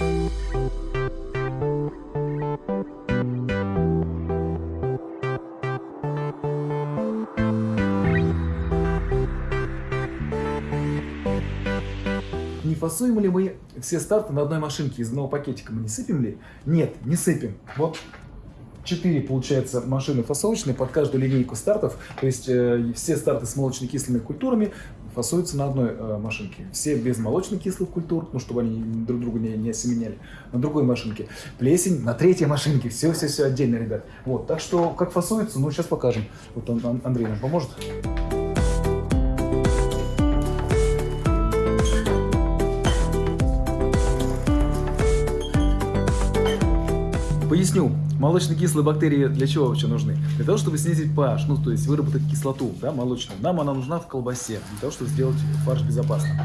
Не фасуем ли мы все старты на одной машинке из одного пакетика? Мы не сыпем ли? Нет, не сыпем. Вот 4, получается, машины фасовочные под каждую линейку стартов. То есть э, все старты с молочно-кислыми культурами фасуются на одной э, машинке. Все без молочно-кислых культур, ну, чтобы они друг друга не, не осеменяли. На другой машинке. Плесень на третьей машинке. Все-все-все отдельно, ребят. Вот, так что, как фасуется, ну, сейчас покажем. Вот он, Андрей нам поможет. Поясню. Молочно-кислые бактерии для чего вообще нужны? Для того, чтобы снизить pH, ну, то есть выработать кислоту, да, молочную. Нам она нужна в колбасе, для того, чтобы сделать фарш безопасным.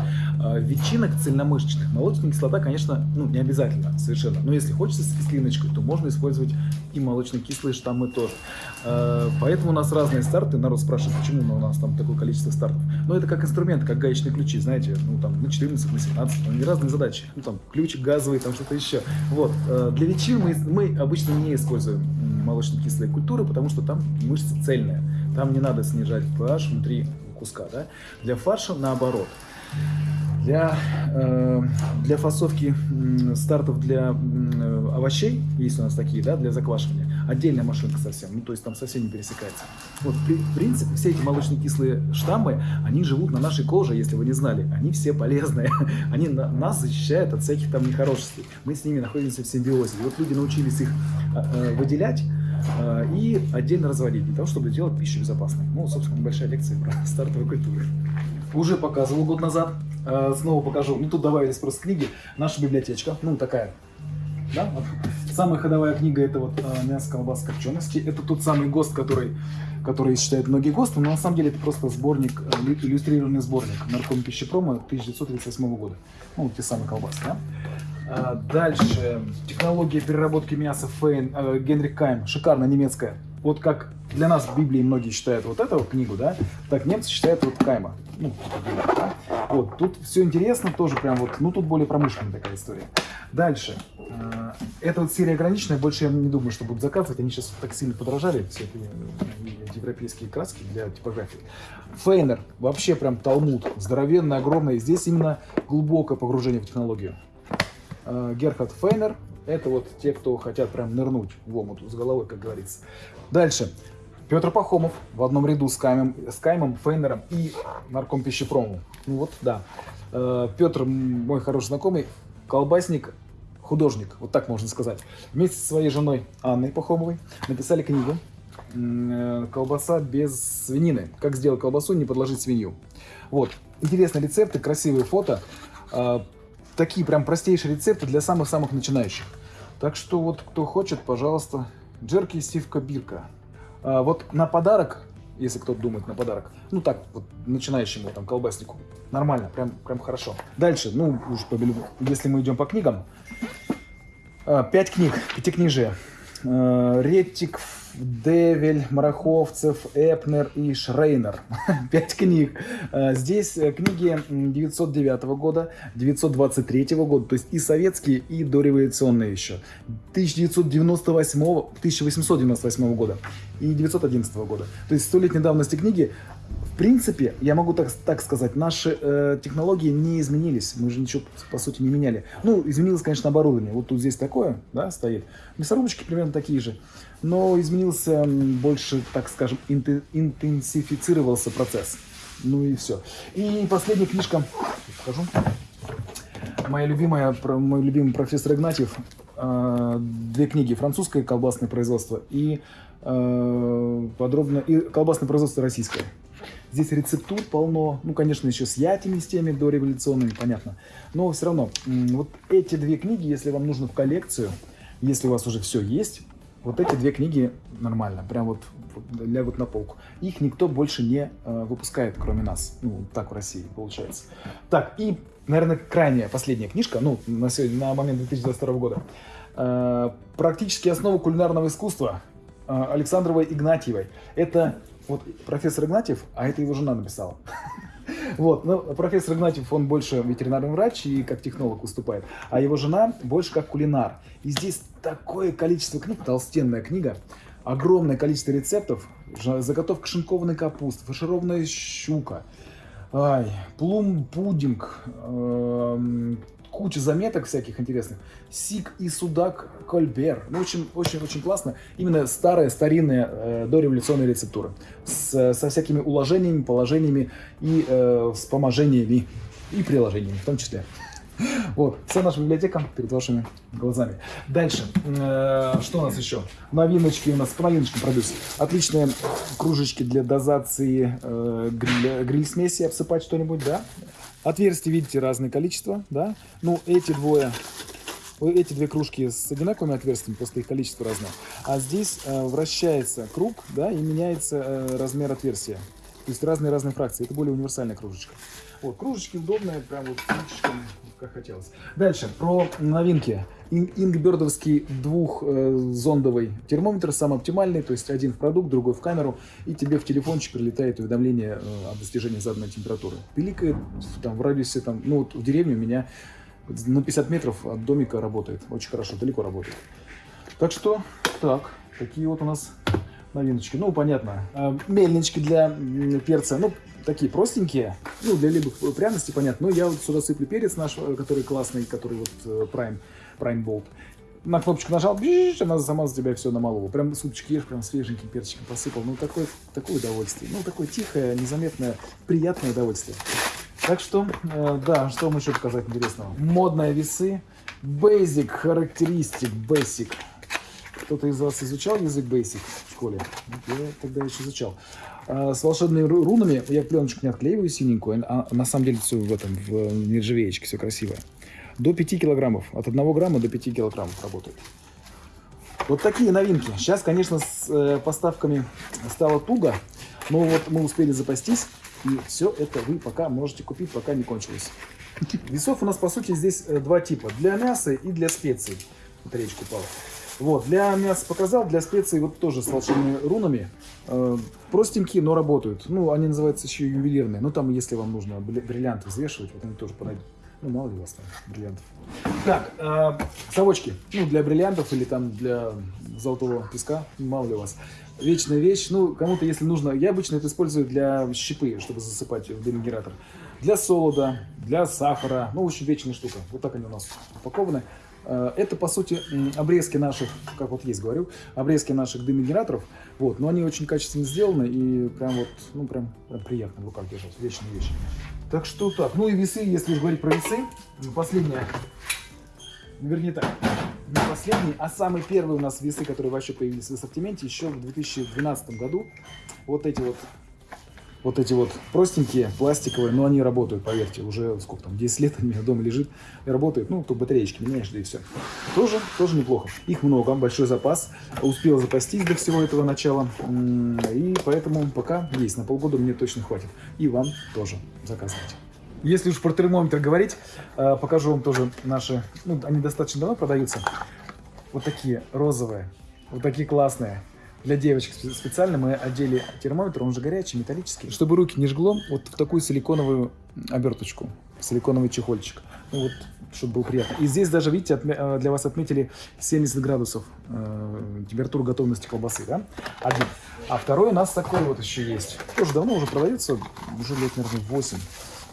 А, ветчинок цельномышечных молочная кислота, конечно, ну, не обязательно совершенно. Но если хочется с кислиночкой, то можно использовать и молочно-кислые штаммы тоже. А, поэтому у нас разные старты. Народ спрашивает, почему у нас там такое количество стартов. Но это как инструмент, как гаечные ключи, знаете, ну, там, на 14, на 17, там, разные задачи. Ну, там, ключик газовый, там, что-то еще. Вот. А, для ветчин мы, мы обычно не используем молочно-кислые культуры, потому что там мышца цельная. Там не надо снижать pH внутри куска. Да? Для фарша наоборот. Для, э, для фасовки стартов для овощей, есть у нас такие, да, для заквашивания, отдельная машинка совсем, ну то есть там совсем не пересекается. Вот, в принципе, все эти молочно-кислые штаммы, они живут на нашей коже, если вы не знали, они все полезные, они на, нас защищают от всяких там нехорошестей, мы с ними находимся в симбиозе. И вот люди научились их э, э выделять, и отдельно разводить, для того, чтобы делать пищу безопасной. Ну, собственно, небольшая лекция про стартовые культуры. Уже показывал год назад, снова покажу. Ну, тут добавились просто книги. Наша библиотечка, ну, такая. Да? Вот. Самая ходовая книга это вот э, «Мясо, колбаса, копчености». Это тот самый ГОСТ, который, который считают многие ГОСТы, но на самом деле это просто сборник, э, иллюстрированный сборник нарком пищепрома 1938 года. Ну, те самые колбасы, да? Дальше. Технология переработки мяса Фейн, э, Генрих Кайм. Шикарная немецкая. Вот как для нас в Библии многие считают вот эту книгу, да, так немцы считают вот Кайма. Ну, да? Вот, тут все интересно, тоже прям вот, ну, тут более промышленная такая история. Дальше. Э, это вот серия ограниченная, больше я не думаю, что будут заказывать, они сейчас так сильно подорожали, все эти э, европейские краски для типографии. Фейнер, вообще прям талмуд, здоровенный, огромный, здесь именно глубокое погружение в технологию. Э, Герхард Фейнер, это вот те, кто хотят прям нырнуть в омут с головой, как говорится. Дальше. Петр Пахомов в одном ряду с Каймом, с Каймом Фейнером и нарком пищепрому. Ну вот, да. Э, Петр, мой хороший знакомый, колбасник, художник, вот так можно сказать. Вместе со своей женой Анной Пахомовой написали книгу э, «Колбаса без свинины. Как сделать колбасу, не подложить свинью». Вот. Интересные рецепты, красивые фото. Э, такие прям простейшие рецепты для самых-самых начинающих. Так что вот кто хочет, пожалуйста, джерки сивка бирка. А, вот на подарок, если кто-то думает на подарок, ну так вот начинающему там колбаснику, нормально, прям, прям хорошо. Дальше, ну уж если мы идем по книгам, а, пять книг, пятикнижие. А, Ретик, Девель, Мараховцев, Эпнер и Шрейнер. Пять книг. А, здесь э, книги 909 года, 923 года, то есть и советские, и дореволюционные еще. 1998, 1898 года и 911 года. То есть столетней давности книги принципе, я могу так, так сказать, наши э, технологии не изменились. Мы же ничего, по сути, не меняли. Ну, изменилось, конечно, оборудование. Вот тут здесь такое, да, стоит. Мясорубочки примерно такие же. Но изменился больше, так скажем, интенсифицировался процесс. Ну и все. И последняя книжка, покажу. Моя любимая, мой любимый профессор Игнатьев. Э, две книги. «Французское колбасное производство» и э, подробно и «Колбасное производство российское». Здесь рецептур полно, ну, конечно, еще с ятями, с теми дореволюционными, понятно. Но все равно, вот эти две книги, если вам нужно в коллекцию, если у вас уже все есть, вот эти две книги нормально, прям вот лягут на полку. Их никто больше не э, выпускает, кроме нас. Ну, так в России получается. Так, и, наверное, крайняя, последняя книжка, ну, на, сегодня, на момент 2022 года. Э, «Практические основы кулинарного искусства» э, Александровой Игнатьевой. Это вот профессор Игнатьев, а это его жена написала. Вот, ну, профессор Игнатьев, он больше ветеринарный врач и как технолог выступает, а его жена больше как кулинар. И здесь такое количество книг, толстенная книга, огромное количество рецептов, заготовка шинкованной капусты, фаршированная щука, ай, плум-пудинг, э куча заметок всяких интересных. Сик и судак Кольбер. Ну, очень, очень, очень классно. Именно старые, старинные э, дореволюционные рецептуры. С, со всякими уложениями, положениями и э, вспоможениями. И приложениями в том числе. Вот, вся наша библиотека перед вашими глазами. Дальше, э, что у нас еще? Новиночки у нас, по новиночкам продаются. Отличные кружечки для дозации э, гриль, гриль-смеси, обсыпать что-нибудь, да? Отверстий, видите, разное количество, да? Ну, эти двое, эти две кружки с одинаковыми отверстиями, просто их количество разное. А здесь э, вращается круг, да, и меняется э, размер отверстия. То есть разные-разные фракции. Это более универсальная кружечка. Вот, кружечки удобные, прям вот кружечками, как хотелось. Дальше, про новинки. Ингбердовский двухзондовый термометр, самый оптимальный, то есть один в продукт, другой в камеру, и тебе в телефончик прилетает уведомление э, о достижении заданной температуры. Пиликает там в радиусе, там, ну вот в деревне у меня на 50 метров от домика работает, очень хорошо, далеко работает. Так что, так, такие вот у нас новиночки. Ну, понятно, э, мельнички для перца, ну, такие простенькие, ну, для любых пряностей, понятно. Но я вот сюда сыплю перец наш, э, который классный, который вот э, Prime, Prime Bolt. На кнопочку нажал, бжж, она сама за тебя все намолола. Прям супчик ешь, прям свеженьким перчиком посыпал. Ну, такое, такое удовольствие. Ну, такое тихое, незаметное, приятное удовольствие. Так что, э, да, что вам еще показать интересного? Модные весы. Basic, характеристик, Basic. Кто-то из вас изучал язык Basic в школе? Я тогда еще изучал. А, с волшебными рунами я пленочку не отклеиваю синенькую, а на самом деле все в этом, в нержавеечке, все красиво. До 5 килограммов, от 1 грамма до 5 килограммов работает. Вот такие новинки. Сейчас, конечно, с э, поставками стало туго, но вот мы успели запастись, и все это вы пока можете купить, пока не кончилось. Весов у нас, по сути, здесь э, два типа. Для мяса и для специй. Вот речка упала. Вот, для мяса показал, для специй вот тоже с волшебными рунами. Э, простенькие, но работают. Ну, они называются еще ювелирные. Ну, там, если вам нужно бриллианты взвешивать, вот они тоже подойдут. Ну, мало ли у вас там бриллиантов. Так, э, совочки. Ну, для бриллиантов или там для золотого песка, мало ли у вас. Вечная вещь. Ну, кому-то, если нужно, я обычно это использую для щепы, чтобы засыпать в дымогенератор. Для солода, для сахара. Ну, очень вечная штука. Вот так они у нас упакованы. Э, это, по сути, обрезки наших, как вот есть говорю, обрезки наших дымогенераторов. Вот, но они очень качественно сделаны и прям вот, ну, прям, прям приятно в руках держать. Вечная вещь. Так что так. Ну и весы, если уж говорить про весы, последняя, вернее так, не последний, а самый первый у нас весы, которые вообще появились в ассортименте еще в 2012 году. Вот эти вот вот эти вот простенькие, пластиковые, но они работают, поверьте, уже сколько там, 10 лет у меня дома лежит и работает, ну, то батареечки меняешь, да и все. Тоже, тоже неплохо. Их много, большой запас, успел запастись до всего этого начала, и поэтому пока есть, на полгода мне точно хватит. И вам тоже заказывайте. Если уж про термометр говорить, э, покажу вам тоже наши, ну, они достаточно давно продаются, вот такие розовые, вот такие классные. Для девочек специально мы одели термометр, он уже горячий, металлический. Чтобы руки не жгло, вот в такую силиконовую оберточку, силиконовый чехольчик. Ну вот, чтобы было приятно. И здесь даже, видите, э, для вас отметили 70 градусов э, температуру готовности колбасы, да? Один. А второй у нас такой вот еще есть. Тоже давно уже продается, уже лет, наверное, 8.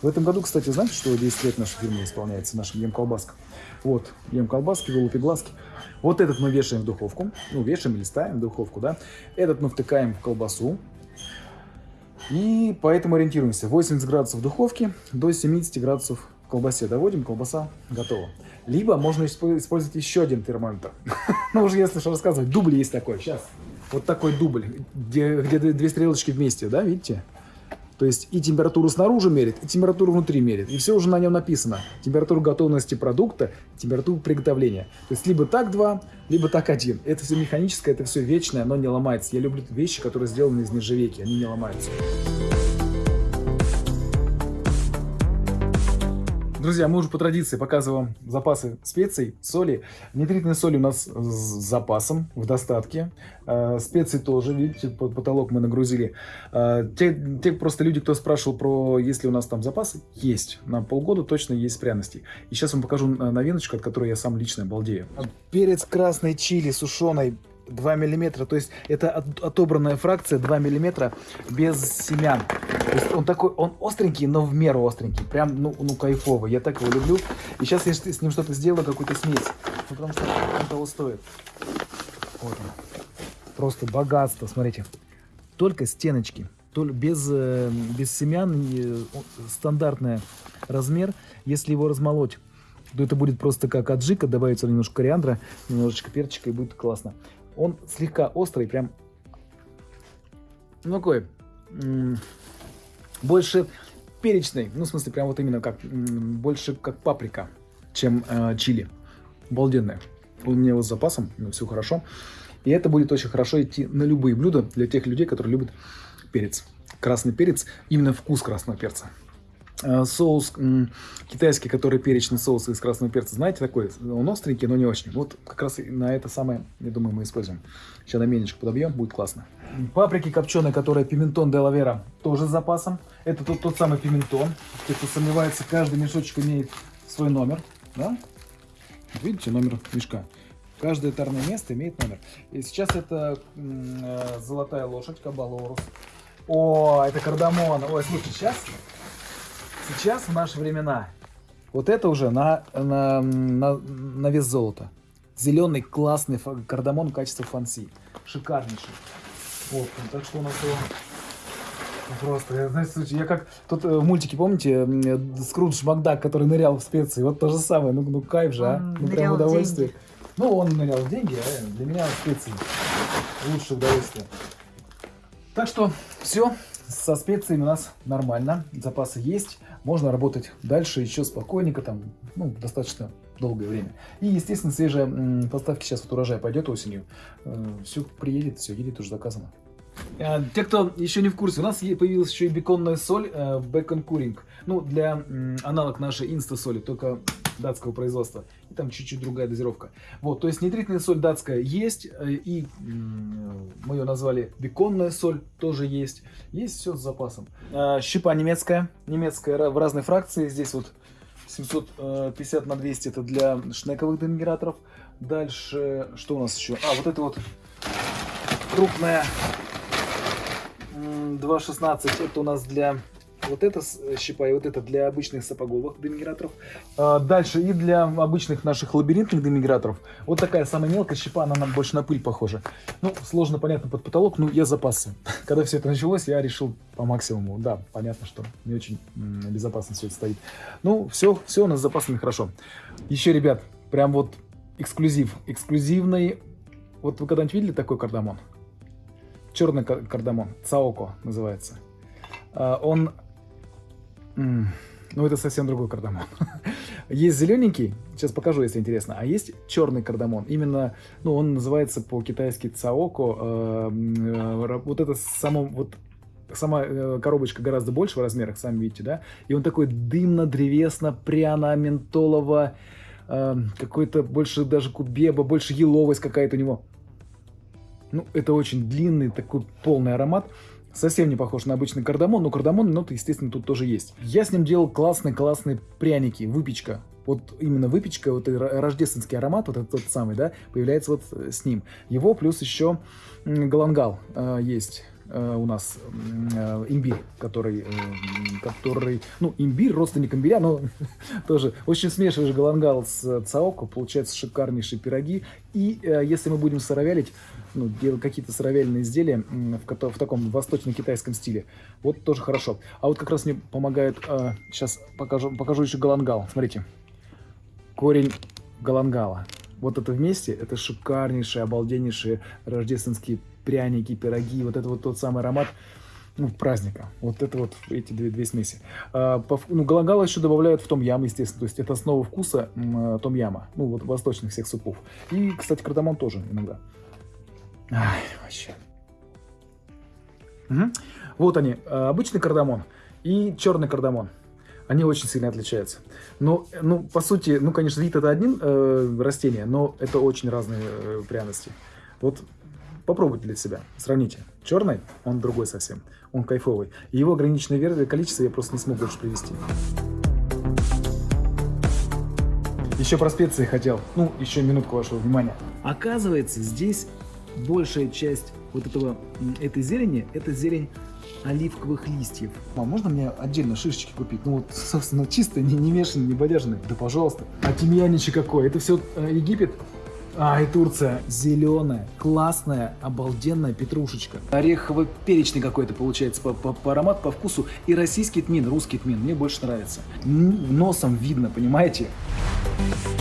В этом году, кстати, знаете, что 10 лет нашей фирмы исполняется, нашим ем колбаска. Вот, ем колбаски, голубь глазки. Вот этот мы вешаем в духовку, ну, вешаем или ставим в духовку, да. Этот мы втыкаем в колбасу. И поэтому ориентируемся. 80 градусов в духовке, до 70 градусов в колбасе доводим, колбаса готова. Либо можно использовать еще один термометр. ну, уже если что рассказывать, дубль есть такой. Сейчас. Вот такой дубль, где, где две стрелочки вместе, да, видите? То есть и температуру снаружи мерит, и температуру внутри мерит. И все уже на нем написано. Температура готовности продукта, температура приготовления. То есть либо так два, либо так один. Это все механическое, это все вечное, оно не ломается. Я люблю вещи, которые сделаны из нержавейки, они не ломаются. Друзья, мы уже по традиции показываем запасы специй, соли. Нитритные соли у нас с запасом, в достатке. Э, специи тоже, видите, потолок мы нагрузили. Э, те, те просто люди, кто спрашивал про, есть ли у нас там запасы, есть. На полгода точно есть пряности. И сейчас вам покажу э, новиночку, от которой я сам лично балдею. Перец красный чили сушеный 2 миллиметра, то есть это от, отобранная фракция 2 миллиметра без семян. То есть он такой, он остренький, но в меру остренький, прям, ну, ну кайфовый, я так его люблю. И сейчас я с ним что-то сделаю, какую-то смесь, ну, потому что он того стоит. Вот он. Просто богатство, смотрите. Только стеночки, только без, э, без семян, стандартный размер. Если его размолоть то это будет просто как аджика, добавится немножко кориандра, немножечко перчика и будет классно. Он слегка острый, прям, ну какой, больше перечный, ну в смысле прям вот именно как, больше как паприка, чем э, чили. Обалденная. У меня его с запасом, ну, все хорошо. И это будет очень хорошо идти на любые блюда для тех людей, которые любят перец. Красный перец, именно вкус красного перца. Э, соус китайский, который перечный соус из красного перца, знаете, такой, он остренький, но не очень. Вот как раз на это самое, я думаю, мы используем. Сейчас на мельничку подобьем, будет классно. Паприки копченые, которая пиментон де лавера, тоже с запасом. Это тот, тот самый пиментон. Кто сомневается, каждый мешочек имеет свой номер. Да? Видите, номер мешка. Каждое тарное место имеет номер. И сейчас это э, золотая лошадь, кабалорус. О, это кардамон. Ой, слушай, сейчас Сейчас, в наши времена, вот это уже на, на, на, на вес золота. Зеленый классный кардамон качества фанси. Шикарнейший. Вот, так что у нас его просто, я, знаете, я как тут э, в мультике, помните, Скрудж Макдак, который нырял в специи, вот то же самое, ну, ну кайф же, а, ну прям удовольствие. Деньги. Ну, он нырял в деньги, а для меня специи лучшее удовольствие. Так что все, со специями у нас нормально, запасы есть можно работать дальше еще спокойненько, там, ну, достаточно долгое время. И, естественно, свежие поставки сейчас вот урожай пойдет осенью. Э, все приедет, все едет, уже заказано. А, те, кто еще не в курсе, у нас появилась еще и беконная соль, э, бекон куринг. Ну, для аналог нашей инста-соли, только датского производства. Там чуть-чуть другая дозировка. Вот, то есть нитритная соль датская есть, э, и мы ее назвали беконная соль, тоже есть. Есть все с запасом. А, щепа немецкая, немецкая в разной фракции. Здесь вот 750 на 200 это для шнековых демигераторов. Дальше, что у нас еще? А, вот это вот крупная 2.16, это у нас для вот это э, щипа и вот это для обычных сапоговых демиграторов. А, дальше и для обычных наших лабиринтных демиграторов. Вот такая самая мелкая щипа, она нам больше на пыль похожа. Ну, сложно, понятно, под потолок, ну, я запасы. Когда все это началось, я решил по максимуму. Да, понятно, что не очень безопасно все это стоит. Ну, все, все у нас запасами хорошо. Еще, ребят, прям вот эксклюзив. Эксклюзивный. Вот вы когда-нибудь видели такой кардамон? Черный кардамон. Цаоко называется. А, он ну, это совсем другой кардамон. есть зелененький, сейчас покажу, если интересно, а есть черный кардамон. Именно, ну, он называется по-китайски цаоко. Э, э, вот это само, вот сама э, коробочка гораздо больше в размерах, сами видите, да? И он такой дымно-древесно-пряно-ментолово, какой-то больше даже кубеба, больше еловость какая-то у него. Ну, это очень длинный такой полный аромат. Совсем не похож на обычный кардамон, но кардамон ноты, естественно, тут тоже есть. Я с ним делал классные-классные пряники, выпечка. Вот именно выпечка, вот рождественский аромат, вот этот тот самый, да, появляется вот э, с ним. Его плюс еще галангал э, есть у нас э, имбирь, который, э, который, ну, имбирь, родственник имбиря, но тоже очень смешиваешь галангал с цаоко, получаются шикарнейшие пироги. И э, если мы будем сыровялить, ну, делать какие-то сыровяльные изделия в, в таком восточно-китайском стиле, вот тоже хорошо. А вот как раз мне помогает, э, сейчас покажу, покажу еще галангал, смотрите, корень галангала. Вот это вместе, это шикарнейшие, обалденнейшие рождественские пряники, пироги, вот это вот тот самый аромат ну, праздника. Вот это вот эти две, две смеси. А, по, ну, галагала еще добавляют в том ям, естественно. То есть это основа вкуса м, том яма. Ну, вот восточных всех супов. И, кстати, кардамон тоже иногда. Ай, вообще. Угу. Вот они, а, обычный кардамон и черный кардамон. Они очень сильно отличаются. Но, ну, по сути, ну, конечно, вид это один э, растение, но это очень разные э, пряности. Вот попробуйте для себя, сравните. Черный, он другой совсем, он кайфовый. И его ограниченное количество я просто не смог больше привести. Еще про специи хотел. Ну, еще минутку вашего внимания. Оказывается, здесь большая часть вот этого, этой зелени, это зелень оливковых листьев. А можно мне отдельно шишечки купить? Ну вот, собственно, чисто, не, не мешанные, не бодяжные. Да пожалуйста. А тимьяничек какой? Это все э, Египет? А, и Турция. Зеленая, классная, обалденная петрушечка. Орехово-перечный какой-то получается по, по, по аромату, по вкусу. И российский тмин, русский тмин. Мне больше нравится. Носом видно, понимаете? Понимаете?